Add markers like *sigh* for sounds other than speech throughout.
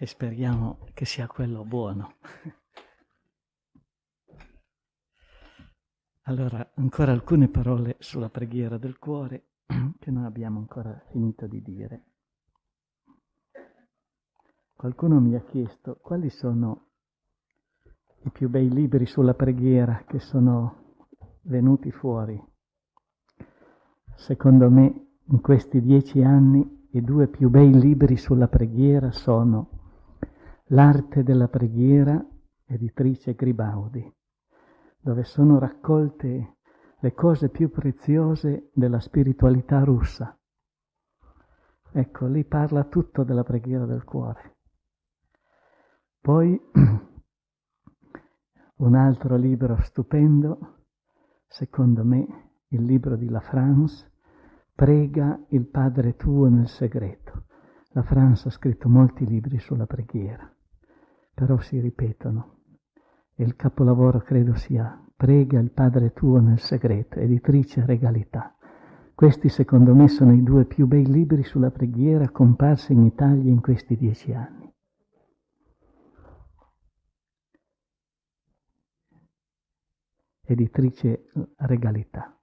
e speriamo che sia quello buono. Allora, ancora alcune parole sulla preghiera del cuore *clears throat* che non abbiamo ancora finito di dire. Qualcuno mi ha chiesto quali sono i più bei libri sulla preghiera che sono venuti fuori. Secondo me, in questi dieci anni, i due più bei libri sulla preghiera sono L'arte della preghiera, editrice Gribaudi dove sono raccolte le cose più preziose della spiritualità russa. Ecco, lì parla tutto della preghiera del cuore. Poi *clears throat* un altro libro stupendo, secondo me, il libro di La France, Prega il Padre tuo nel segreto. La France ha scritto molti libri sulla preghiera, però si ripetono e il capolavoro credo sia Prega il Padre tuo nel segreto, editrice Regalità. Questi secondo me sono i due più bei libri sulla preghiera comparsi in Italia in questi dieci anni. Editrice Regalità.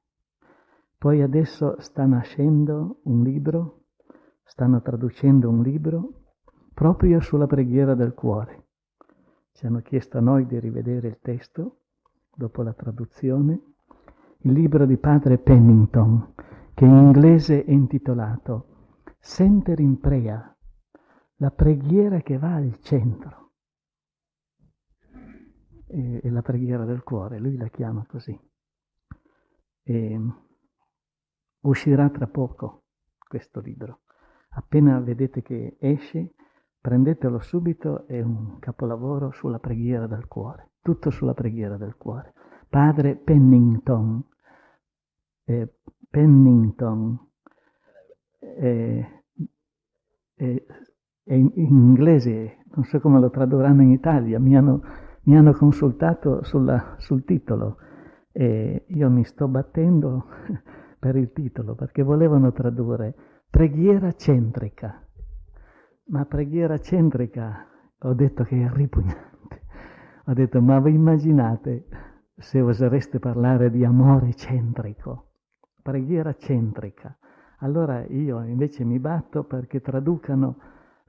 Poi adesso sta nascendo un libro, stanno traducendo un libro proprio sulla preghiera del cuore ci hanno chiesto a noi di rivedere il testo dopo la traduzione, il libro di padre Pennington, che in inglese è intitolato Center in Prayer, la preghiera che va al centro. È la preghiera del cuore, lui la chiama così. E uscirà tra poco questo libro. Appena vedete che esce, Prendetelo subito, è un capolavoro sulla preghiera del cuore, tutto sulla preghiera del cuore. Padre Pennington, eh, Pennington, eh, eh, in, in, inglese, non so come lo tradurranno in Italia, mi hanno, mi hanno consultato sulla, sul titolo e io mi sto battendo *laughs* per il titolo perché volevano tradurre preghiera centrica ma preghiera centrica, ho detto che è ripugnante. Ho detto, ma vi immaginate se osereste parlare di amore centrico, preghiera centrica. Allora io invece mi batto perché traducano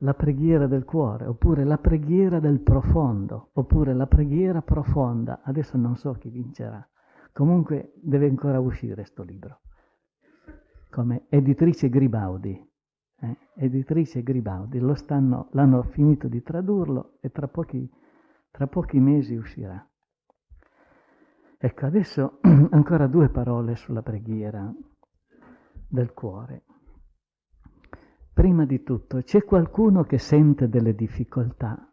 la preghiera del cuore, oppure la preghiera del profondo, oppure la preghiera profonda. Adesso non so chi vincerà. Comunque deve ancora uscire questo libro. Come editrice Gribaudi, eh, editrice Gribaldi, stanno, l'hanno finito di tradurlo e tra pochi, tra pochi mesi uscirà. Ecco, adesso *clears throat* ancora due parole sulla preghiera del cuore. Prima di tutto, c'è qualcuno che sente delle difficoltà.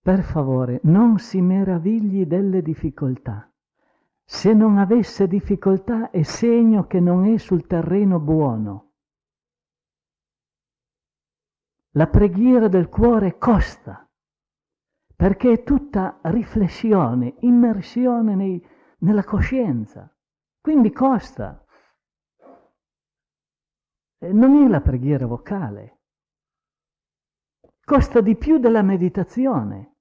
Per favore, non si meravigli delle difficoltà. Se non avesse difficoltà è segno che non è sul terreno buono la preghiera del cuore costa, perché è tutta riflessione, immersione nei, nella coscienza, quindi costa. Non è la preghiera vocale, costa di più della meditazione,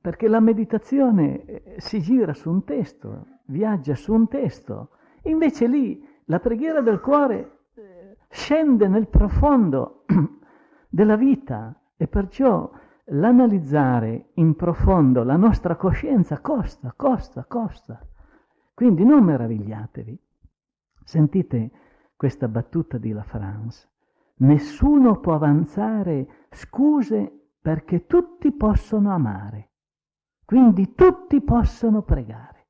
perché la meditazione eh, si gira su un testo, viaggia su un testo, invece lì la preghiera del cuore scende nel profondo *clears throat* della vita e perciò l'analizzare in profondo la nostra coscienza costa, costa, costa. Quindi non meravigliatevi. Sentite questa battuta di La France. Nessuno può avanzare scuse perché tutti possono amare. Quindi tutti possono pregare.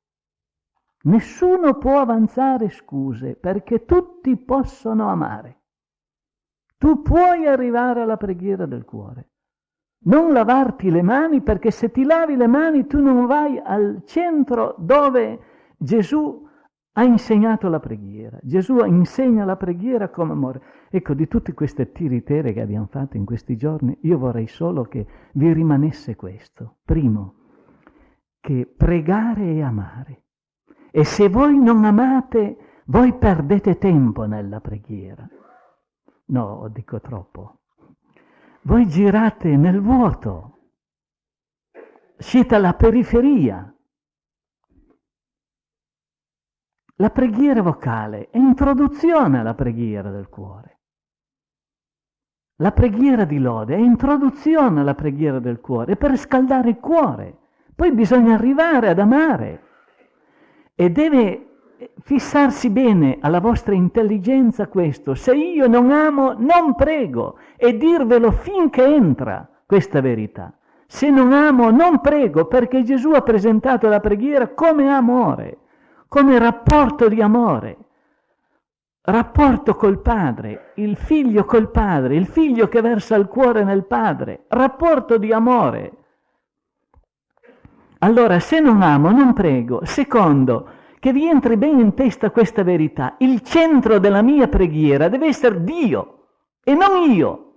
Nessuno può avanzare scuse perché tutti possono amare. Tu puoi arrivare alla preghiera del cuore. Non lavarti le mani perché se ti lavi le mani tu non vai al centro dove Gesù ha insegnato la preghiera. Gesù insegna la preghiera come amore. Ecco, di tutte queste tiritere che abbiamo fatto in questi giorni, io vorrei solo che vi rimanesse questo. Primo, che pregare e amare. E se voi non amate, voi perdete tempo nella preghiera. No, dico troppo. voi girate nel vuoto, siete alla periferia. La preghiera vocale è introduzione alla preghiera del cuore. La preghiera di lode è introduzione alla preghiera del cuore, per scaldare il cuore. Poi bisogna arrivare ad amare e deve fissarsi bene alla vostra intelligenza questo. Se io non amo, non prego e dirvelo finché entra questa verità. Se non amo, non prego perché Gesù ha presentato la preghiera come amore, come rapporto di amore rapporto col padre, il figlio col padre, il figlio che versa il cuore nel padre, rapporto di amore. Allora, se non amo, non prego. Secondo, che vi entri bene in testa questa verità. Il centro della mia preghiera deve essere Dio e non io.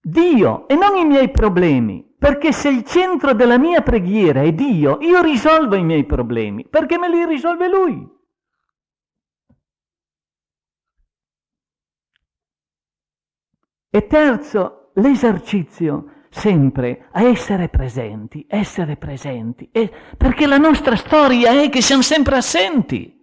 Dio e non i miei problemi. Perché se il centro della mia preghiera è Dio, io risolvo i miei problemi, perché me li risolve Lui. E terzo, l'esercizio sempre a essere presenti, essere presenti, e, perché la nostra storia è che siamo sempre assenti.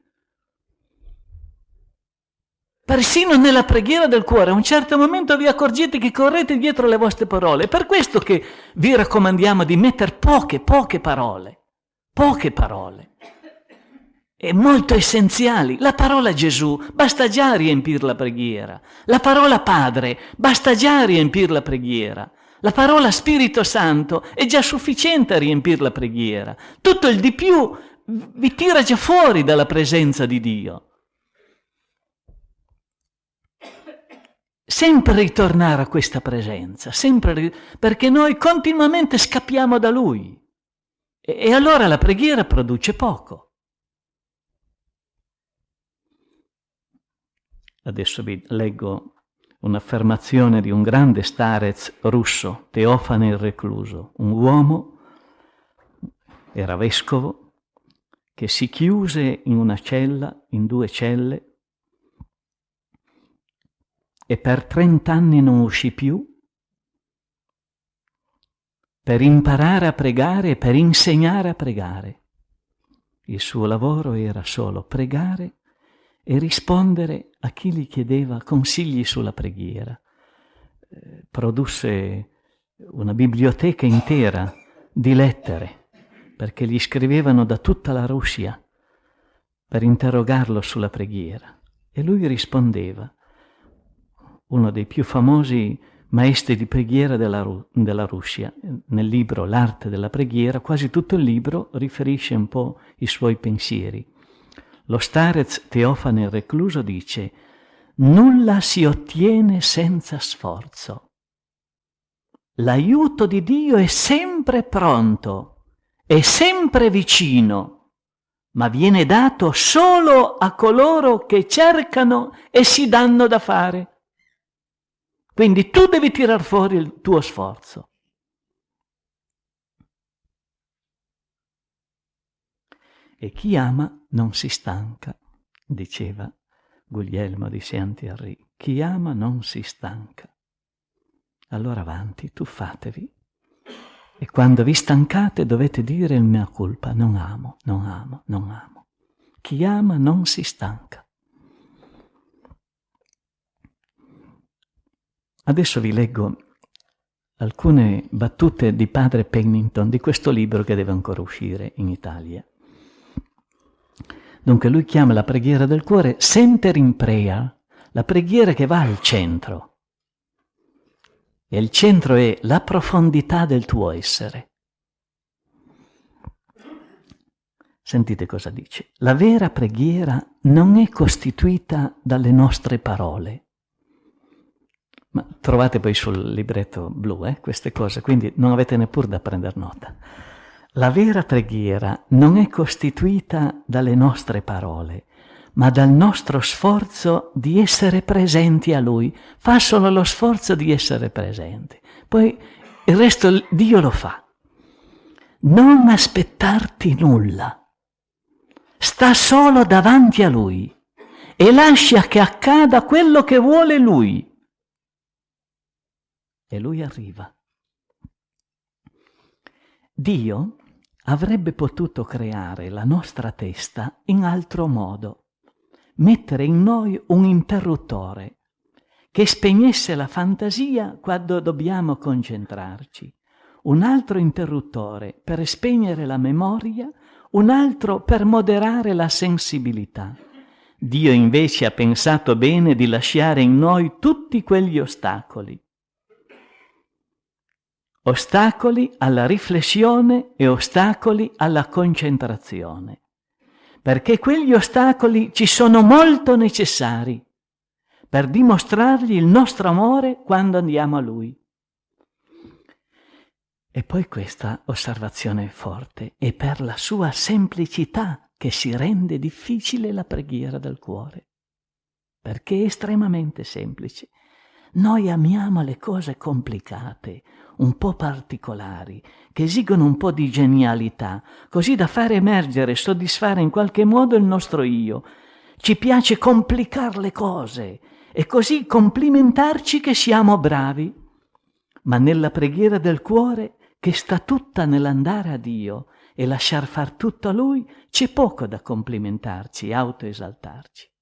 Persino nella preghiera del cuore, a un certo momento vi accorgete che correte dietro le vostre parole. È per questo che vi raccomandiamo di mettere poche, poche parole, poche parole e molto essenziali. La parola Gesù basta già riempire la preghiera. La parola Padre basta già riempire la preghiera. La parola Spirito Santo è già sufficiente a riempire la preghiera. Tutto il di più vi tira già fuori dalla presenza di Dio. Sempre ritornare a questa presenza, sempre perché noi continuamente scappiamo da Lui. E, e allora la preghiera produce poco. Adesso vi leggo un'affermazione di un grande starez russo, Teofane il Recluso, un uomo, era vescovo, che si chiuse in una cella, in due celle, e per trent'anni non uscì più per imparare a pregare e per insegnare a pregare. Il suo lavoro era solo pregare e rispondere a chi gli chiedeva consigli sulla preghiera. Eh, produsse una biblioteca intera di lettere, perché gli scrivevano da tutta la Russia per interrogarlo sulla preghiera. E lui rispondeva. Uno dei più famosi maestri di preghiera della, della Russia, nel libro L'arte della preghiera, quasi tutto il libro riferisce un po' i suoi pensieri. Lo starez Teofane Recluso dice nulla si ottiene senza sforzo. L'aiuto di Dio è sempre pronto, è sempre vicino, ma viene dato solo a coloro che cercano e si danno da fare. Quindi tu devi tirar fuori il tuo sforzo. E chi ama non si stanca, diceva Guglielmo di Saint-Thierry. Chi ama non si stanca. Allora avanti, tuffatevi. E quando vi stancate dovete dire il mea colpa, non amo, non amo, non amo. Chi ama non si stanca. Adesso vi leggo alcune battute di padre Pennington di questo libro che deve ancora uscire in Italia. Dunque lui chiama la preghiera del cuore center in prayer, la preghiera che va al centro. E il centro è la profondità del tuo essere. Sentite cosa dice. La vera preghiera non è costituita dalle nostre parole. Ma trovate poi sul libretto blu eh, queste cose, quindi non avete neppure da prendere nota. La vera preghiera non è costituita dalle nostre parole, ma dal nostro sforzo di essere presenti a Lui. Fa solo lo sforzo di essere presenti. Poi il resto Dio lo fa. Non aspettarti nulla. Sta solo davanti a Lui e lascia che accada quello che vuole Lui. e lui arriva. Dio avrebbe potuto creare la nostra testa in altro modo, mettere in noi un interruttore che spegnesse la fantasia quando dobbiamo concentrarci, un altro interruttore per spegnere la memoria, un altro per moderare la sensibilità. Dio invece ha pensato bene di lasciare in noi tutti quegli ostacoli ostacoli alla riflessione e ostacoli alla concentrazione, perché quegli ostacoli ci sono molto necessari per dimostrargli il nostro amore quando andiamo a Lui. E poi questa osservazione forte, è per la sua semplicità che si rende difficile la preghiera del cuore, perché è estremamente semplice. Noi amiamo le cose complicate, un po' particolari, che esigono un po' di genialità, così da far emergere e soddisfare in qualche modo il nostro io. Ci piace complicare le cose e così complimentarci che siamo bravi. Ma nella preghiera del cuore, che sta tutta nell'andare a Dio e lasciar far tutto a Lui, c'è poco da complimentarci e autoesaltarci.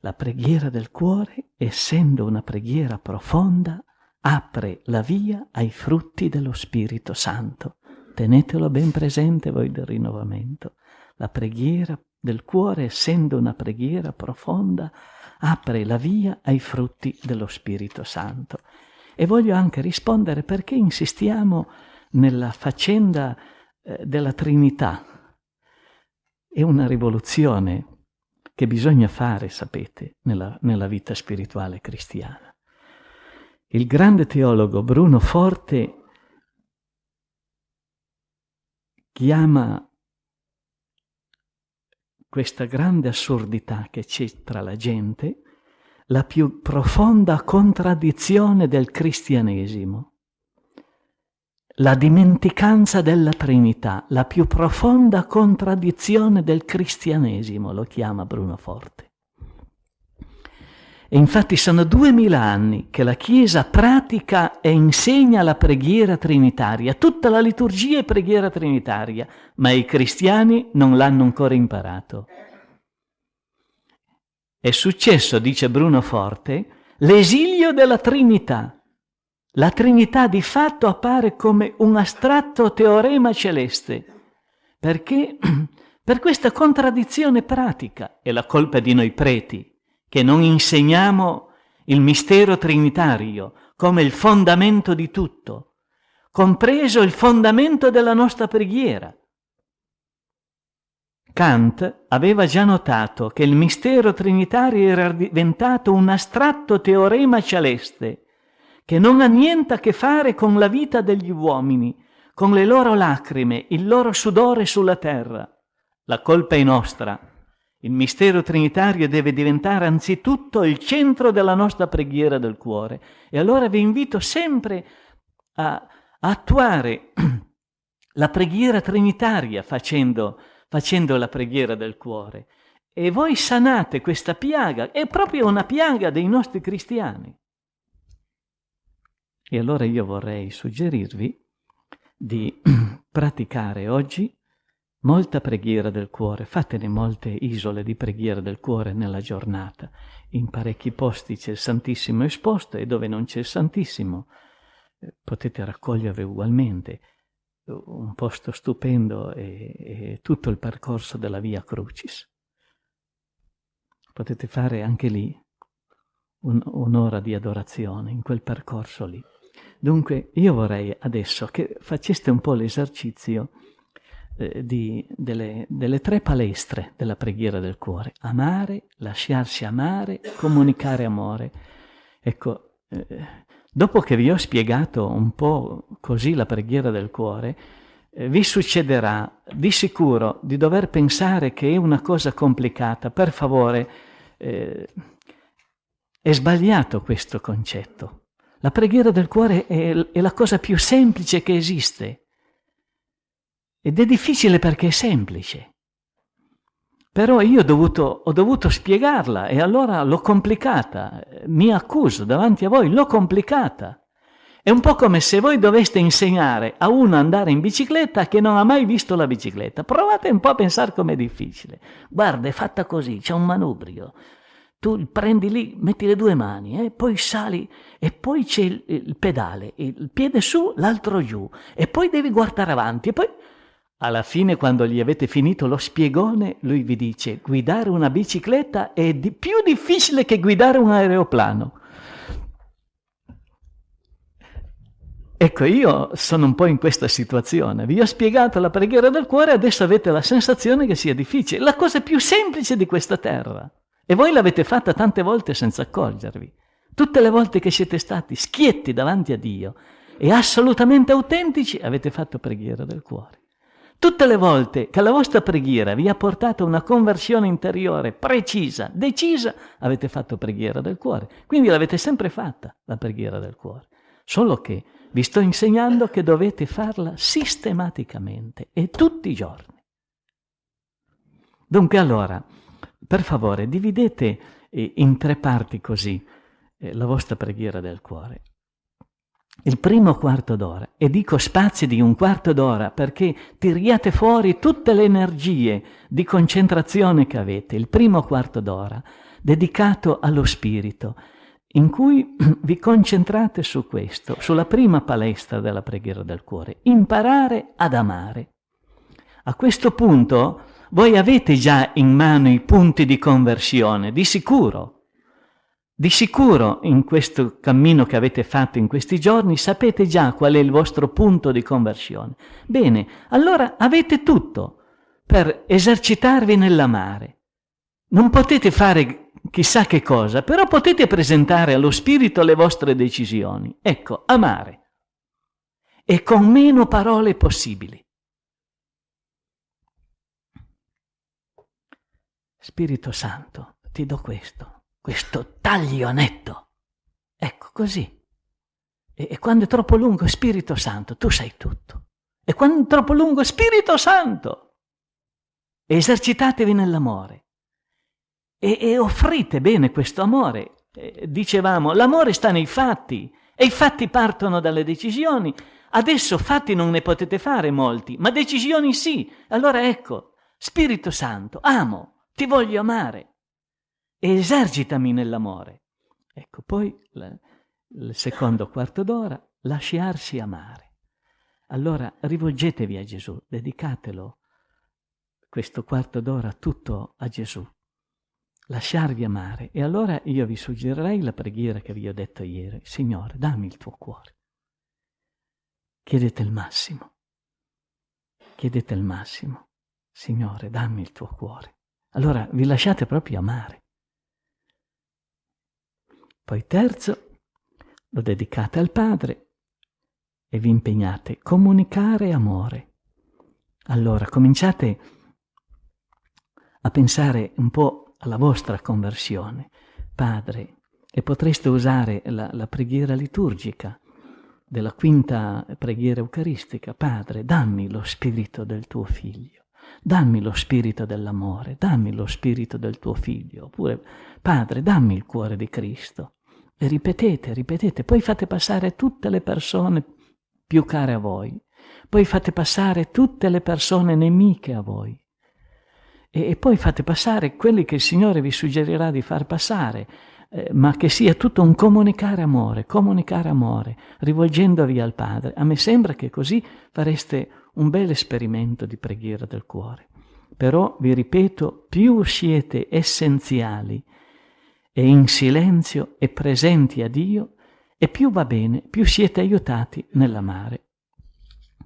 La preghiera del cuore, essendo una preghiera profonda, apre la via ai frutti dello Spirito Santo. Tenetelo ben presente voi del rinnovamento. La preghiera del cuore, essendo una preghiera profonda, apre la via ai frutti dello Spirito Santo. E voglio anche rispondere perché insistiamo nella faccenda eh, della Trinità. È una rivoluzione che bisogna fare, sapete, nella, nella vita spirituale cristiana. Il grande teologo Bruno Forte chiama questa grande assurdità che c'è tra la gente la più profonda contraddizione del cristianesimo, la dimenticanza della Trinità, la più profonda contraddizione del cristianesimo, lo chiama Bruno Forte. E infatti sono duemila anni che la Chiesa pratica e insegna la preghiera trinitaria, tutta la liturgia è preghiera trinitaria, ma i cristiani non l'hanno ancora imparato. È successo, dice Bruno Forte, l'esilio della Trinità. La Trinità di fatto appare come un astratto teorema celeste, perché *clears throat* per questa contraddizione pratica è la colpa di noi preti che non insegniamo il mistero trinitario come il fondamento di tutto, compreso il fondamento della nostra preghiera. Kant aveva già notato che il mistero trinitario era diventato un astratto teorema celeste, che non ha niente a che fare con la vita degli uomini, con le loro lacrime, il loro sudore sulla terra. La colpa è nostra, il mistero trinitario deve diventare anzitutto il centro della nostra preghiera del cuore. E allora vi invito sempre a, attuare *clears throat* la preghiera trinitaria facendo, facendo la preghiera del cuore. E voi sanate questa piaga, è proprio una piaga dei nostri cristiani. E allora io vorrei suggerirvi di *clears throat* praticare oggi Molta preghiera del cuore, fatene molte isole di preghiera del cuore nella giornata. In parecchi posti c'è il Santissimo esposto e dove non c'è il Santissimo eh, potete raccogliervi ugualmente. Un posto stupendo è, tutto il percorso della Via Crucis. Potete fare anche lì un, un'ora di adorazione, in quel percorso lì. Dunque io vorrei adesso che faceste un po' l'esercizio eh, delle, delle tre palestre della preghiera del cuore. Amare, lasciarsi amare, comunicare amore. Ecco, eh, dopo che vi ho spiegato un po' così la preghiera del cuore, eh, vi succederà di sicuro di dover pensare che è una cosa complicata. Per favore, eh, è sbagliato questo concetto. La preghiera del cuore è, è la cosa più semplice che esiste. Ed è difficile perché è semplice. Però io ho dovuto, ho dovuto spiegarla e allora l'ho complicata, mi accuso davanti a voi, l'ho complicata. È un po' come se voi doveste insegnare a uno ad andare in bicicletta che non ha mai visto la bicicletta. Provate un po' a pensare com'è difficile. Guarda, è fatta così, c'è un manubrio. Tu prendi lì, metti le due mani, eh, poi sali e poi c'è il, il pedale, il piede su, l'altro giù, e poi devi guardare avanti, e poi alla fine, quando gli avete finito lo spiegone, lui vi dice: guidare una bicicletta è di più difficile che guidare un aeroplano. Ecco, io sono un po' in questa situazione. Vi ho spiegato la preghiera del cuore, adesso avete la sensazione che sia difficile. La cosa più semplice di questa terra. E voi l'avete fatta tante volte senza accorgervi. Tutte le volte che siete stati schietti davanti a Dio e assolutamente autentici, avete fatto preghiera del cuore. Tutte le volte che la vostra preghiera vi ha portato una conversione interiore precisa, decisa, avete fatto preghiera del cuore. Quindi l'avete sempre fatta, la preghiera del cuore. Solo che vi sto insegnando che dovete farla sistematicamente e tutti i giorni. Dunque allora, per favore, dividete eh, in tre parti così eh, la vostra preghiera del cuore. Il primo quarto d'ora, e dico spazi di un quarto d'ora perché tiriate fuori tutte le energie di concentrazione che avete, il primo quarto d'ora dedicato allo spirito, in cui *clears throat* vi concentrate su questo, sulla prima palestra della preghiera del cuore, imparare ad amare. A questo punto voi avete già in mano i punti di conversione, di sicuro. Di sicuro in questo cammino che avete fatto in questi giorni sapete già qual è il vostro punto di conversione. Bene, allora avete tutto per esercitarvi nell'amare. Non potete fare chissà che cosa, però potete presentare allo Spirito le vostre decisioni. Ecco, amare. E con meno parole possibili. Spirito Santo, ti do questo, questo taglio netto. Ecco, così. E, e quando è troppo lungo, Spirito Santo, tu sai tutto. E quando è troppo lungo, Spirito Santo. Esercitatevi nell'amore e, e offrite bene questo amore. Eh, dicevamo, l'amore sta nei fatti e i fatti partono dalle decisioni. Adesso fatti non ne potete fare molti, ma decisioni sì. Allora ecco, Spirito Santo, amo, ti voglio amare. Esercitami nell'amore. Ecco, poi il secondo quarto d'ora, lasciarsi amare. Allora rivolgetevi a Gesù, dedicatelo questo quarto d'ora tutto a Gesù lasciarvi amare. E allora io vi suggerirei la preghiera che vi ho detto ieri. Signore, dammi il tuo cuore. Chiedete il massimo. Chiedete il massimo. Signore, dammi il tuo cuore. Allora vi lasciate proprio amare. Poi terzo, lo dedicate al Padre e vi impegnate a comunicare amore. Allora cominciate a pensare un po' alla vostra conversione, Padre, e potreste usare la, la preghiera liturgica della quinta preghiera eucaristica, Padre, dammi lo spirito del tuo figlio, dammi lo spirito dell'amore, dammi lo spirito del tuo figlio, oppure Padre, dammi il cuore di Cristo. E ripetete, ripetete, poi fate passare tutte le persone più care a voi, poi fate passare tutte le persone nemiche a voi, e, e poi fate passare quelli che il Signore vi suggerirà di far passare, eh, ma che sia tutto un comunicare amore, comunicare amore, rivolgendovi al Padre. A me sembra che così fareste un bel esperimento di preghiera del cuore. Però, vi ripeto, più siete essenziali e in silenzio e presenti a Dio, e più va bene, più siete aiutati nell'amare.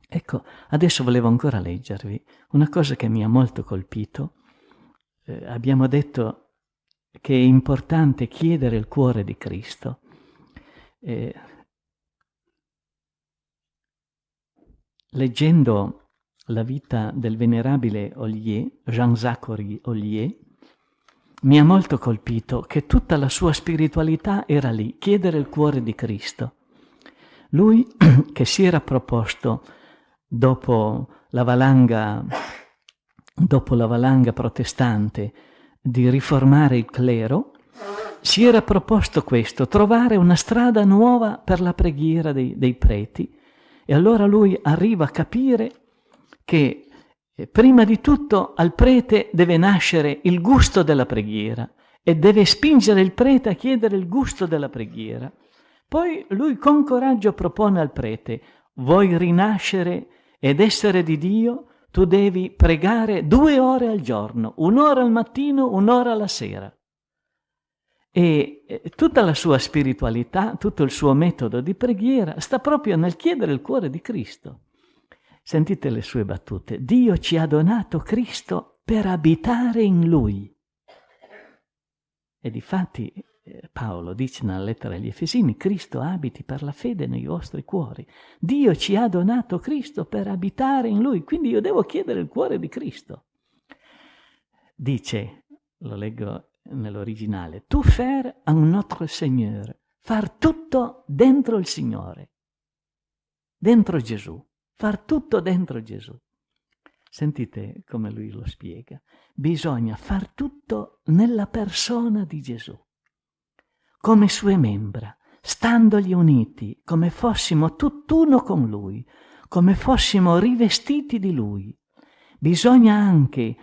Ecco, adesso volevo ancora leggervi una cosa che mi ha molto colpito. Eh, abbiamo detto che è importante chiedere il cuore di Cristo. Eh, leggendo la vita del venerabile Ollier, Jean-Jacques Ollier, mi ha molto colpito che tutta la sua spiritualità era lì, chiedere il cuore di Cristo. Lui *clears throat* che si era proposto dopo la valanga dopo la valanga protestante, di riformare il clero, si era proposto questo, trovare una strada nuova per la preghiera dei, dei preti. E allora lui arriva a capire che eh, prima di tutto al prete deve nascere il gusto della preghiera e deve spingere il prete a chiedere il gusto della preghiera. Poi lui con coraggio propone al prete, vuoi rinascere ed essere di Dio? Tu devi pregare due ore al giorno, un'ora al mattino, un'ora alla sera. E eh, tutta la sua spiritualità, tutto il suo metodo di preghiera sta proprio nel chiedere il cuore di Cristo. Sentite le sue battute. Dio ci ha donato Cristo per abitare in Lui. E difatti eh, Paolo dice nella lettera agli Efesini, Cristo abiti per la fede nei vostri cuori. Dio ci ha donato Cristo per abitare in Lui, quindi io devo chiedere il cuore di Cristo. Dice, lo leggo nell'originale, tu faire un notre Seigneur, far tutto dentro il Signore, dentro Gesù, far tutto dentro Gesù. Sentite come lui lo spiega. Bisogna far tutto nella persona di Gesù come sue membra, standogli uniti, come fossimo tutt'uno con Lui, come fossimo rivestiti di Lui. Bisogna anche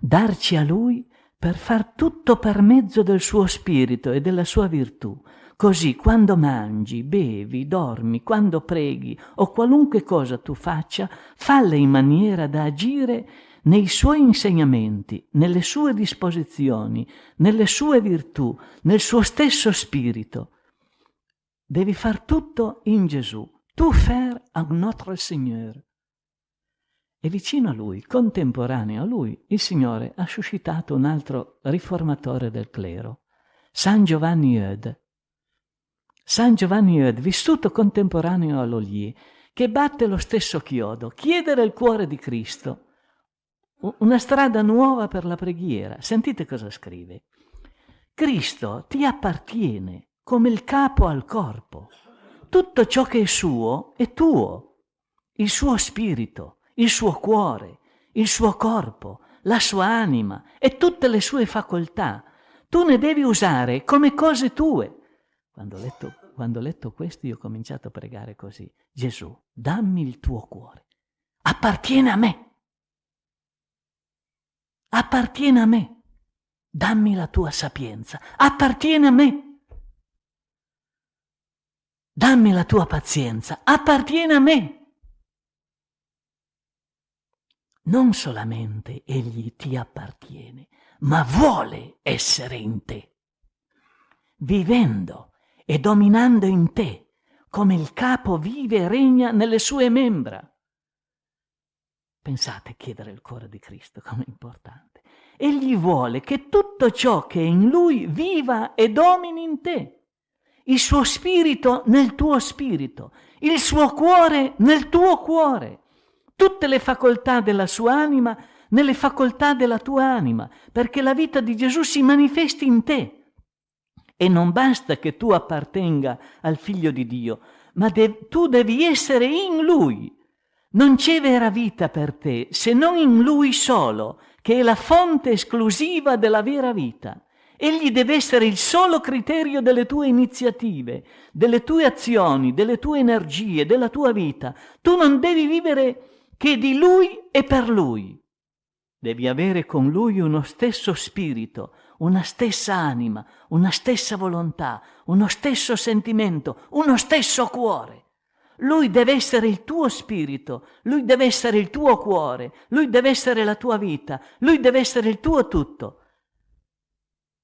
darci a Lui per far tutto per mezzo del suo spirito e della sua virtù. Così quando mangi, bevi, dormi, quando preghi o qualunque cosa tu faccia, falle in maniera da agire nei suoi insegnamenti, nelle sue disposizioni, nelle sue virtù, nel suo stesso spirito. Devi far tutto in Gesù. Tu faire à notre Seigneur. E vicino a lui, contemporaneo a lui, il Signore ha suscitato un altro riformatore del clero, San Giovanni Eude. San Giovanni Eude, vissuto contemporaneo a Loglie, che batte lo stesso chiodo, chiedere il cuore di Cristo, una strada nuova per la preghiera. Sentite cosa scrive. Cristo ti appartiene come il capo al corpo. Tutto ciò che è suo è tuo. Il suo spirito, il suo cuore, il suo corpo, la sua anima e tutte le sue facoltà. Tu ne devi usare come cose tue. Quando ho letto, quando ho letto questo io ho cominciato a pregare così. Gesù, dammi il tuo cuore. Appartiene a me appartiene a me. Dammi la tua sapienza, appartiene a me. Dammi la tua pazienza, appartiene a me. Non solamente egli ti appartiene, ma vuole essere in te, vivendo e dominando in te, come il capo vive e regna nelle sue membra. Pensate a chiedere il cuore di Cristo come importante. Egli vuole che tutto ciò che è in lui viva e domini in te. Il suo spirito nel tuo spirito, il suo cuore nel tuo cuore, tutte le facoltà della sua anima nelle facoltà della tua anima, perché la vita di Gesù si manifesti in te. E non basta che tu appartenga al figlio di Dio, ma de- tu devi essere in lui non c'è vera vita per te se non in Lui solo, che è la fonte esclusiva della vera vita. Egli deve essere il solo criterio delle tue iniziative, delle tue azioni, delle tue energie, della tua vita. Tu non devi vivere che di Lui e per Lui. Devi avere con Lui uno stesso spirito, una stessa anima, una stessa volontà, uno stesso sentimento, uno stesso cuore. Lui deve essere il tuo spirito, lui deve essere il tuo cuore, lui deve essere la tua vita, lui deve essere il tuo tutto.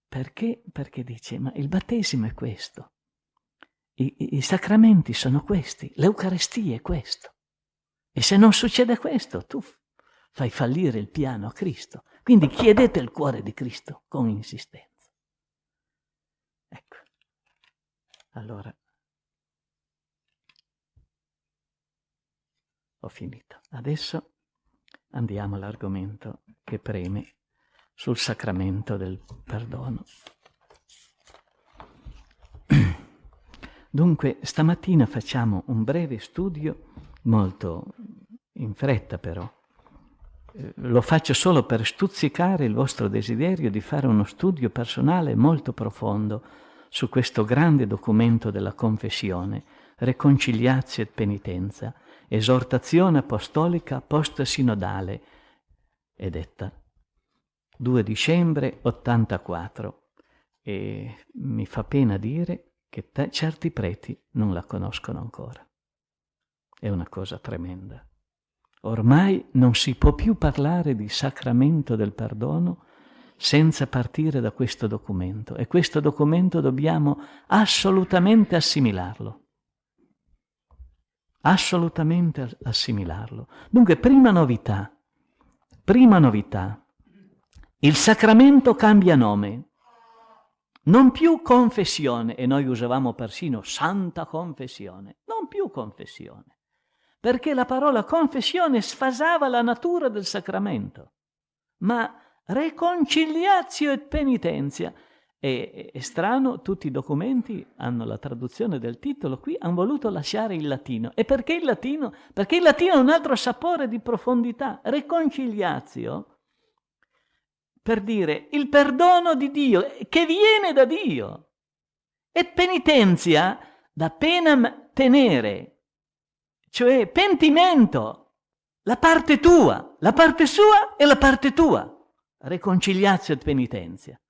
Perché? Perché dice, ma il battesimo è questo, I, i, i sacramenti sono questi, l'Eucarestia è questo. E se non succede questo, tu fai fallire il piano a Cristo. Quindi chiedete il cuore di Cristo con insistenza. Ecco. Allora, Ho finito. Adesso andiamo all'argomento che preme sul sacramento del perdono. Dunque, stamattina facciamo un breve studio, molto in fretta però, eh, lo faccio solo per stuzzicare il vostro desiderio di fare uno studio personale molto profondo su questo grande documento della confessione, Reconciliazio et Penitenza, esortazione apostolica post-sinodale, è detta. 2 dicembre 84 e mi fa pena dire che certi preti non la conoscono ancora. È una cosa tremenda. Ormai non si può più parlare di sacramento del perdono senza partire da questo documento e questo documento dobbiamo assolutamente assimilarlo. Assolutamente assimilarlo. Dunque, prima novità, prima novità, il sacramento cambia nome. Non più confessione, e noi usavamo persino santa confessione, non più confessione, perché la parola confessione sfasava la natura del sacramento, ma reconciliazio et penitenzia. E, è strano, tutti i documenti hanno la traduzione del titolo, qui hanno voluto lasciare il latino. E perché il latino? Perché il latino ha un altro sapore di profondità. Reconciliazio per dire il perdono di Dio che viene da Dio. E penitenzia da pena tenere, cioè pentimento, la parte tua, la parte sua e la parte tua. Reconciliazio e penitenzia.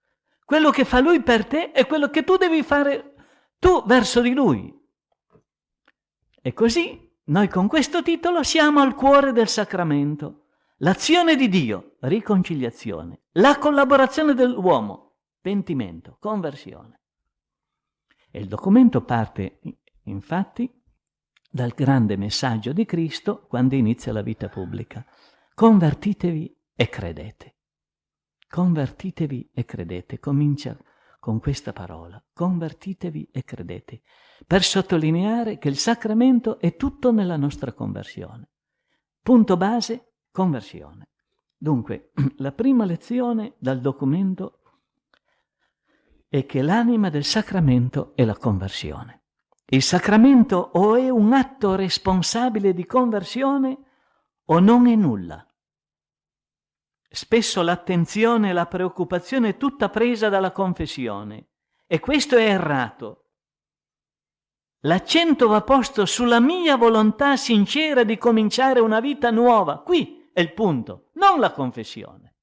Quello che fa lui per te è quello che tu devi fare tu verso di lui. E così noi con questo titolo siamo al cuore del sacramento. L'azione di Dio, riconciliazione. La collaborazione dell'uomo, pentimento, conversione. E il documento parte, infatti, dal grande messaggio di Cristo quando inizia la vita pubblica. Convertitevi e credete. Convertitevi e credete. Comincia con questa parola. Convertitevi e credete. Per sottolineare che il sacramento è tutto nella nostra conversione. Punto base, Conversione. Dunque, *clears throat* la prima lezione dal documento è che l'anima del sacramento è la conversione. Il sacramento o è un atto responsabile di conversione o non è nulla. Spesso l'attenzione e la preoccupazione è tutta presa dalla confessione e questo è errato. L'accento va posto sulla mia volontà sincera di cominciare una vita nuova, qui, è il punto, non la confessione.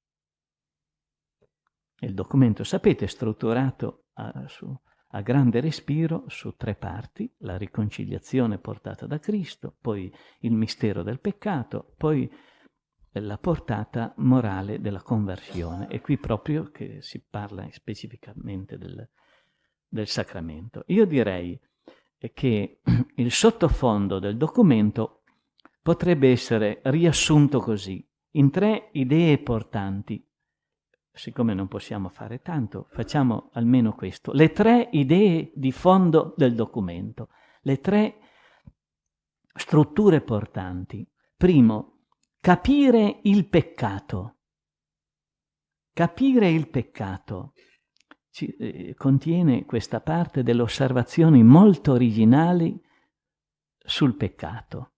Il documento, sapete, è strutturato a, su, a grande respiro su tre parti, la riconciliazione portata da Cristo, poi il mistero del peccato, poi la portata morale della conversione. È qui proprio che si parla specificamente del, del sacramento. Io direi che *clears throat* il sottofondo del documento potrebbe essere riassunto così, in tre idee portanti. Siccome non possiamo fare tanto, facciamo almeno questo. Le tre idee di fondo del documento, le tre strutture portanti. Primo, capire il peccato. Capire il peccato ci, eh, contiene questa parte delle osservazioni molto originali sul peccato.